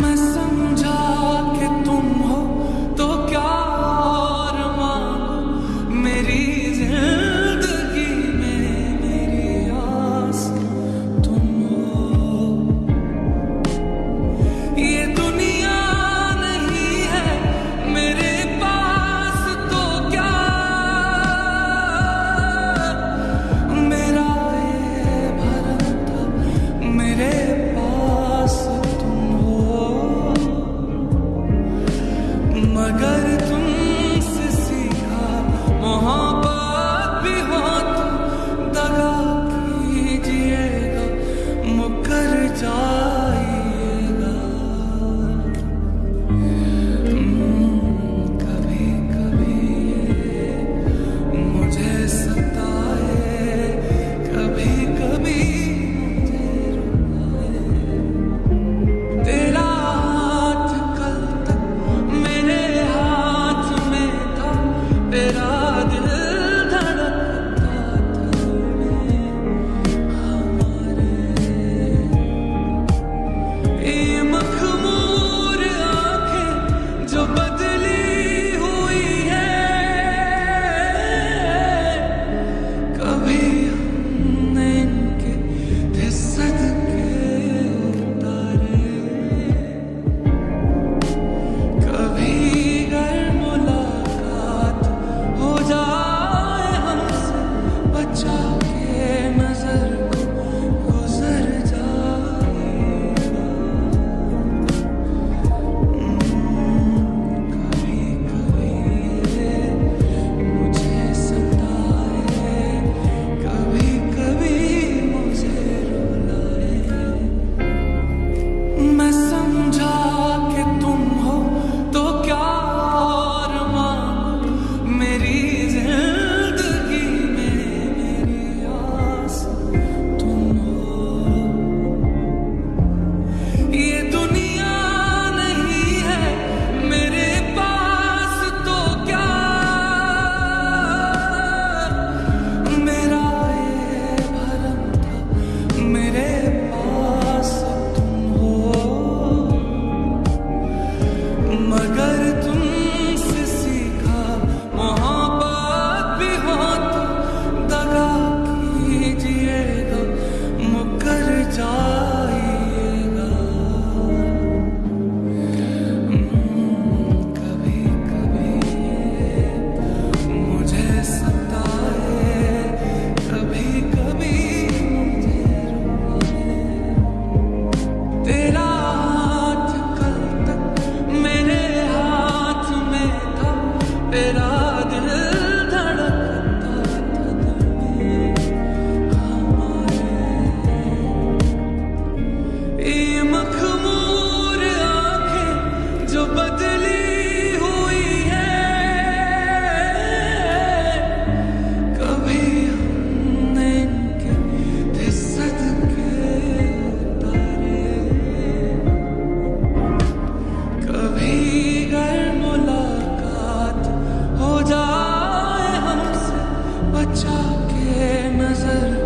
My son बचा के नज़र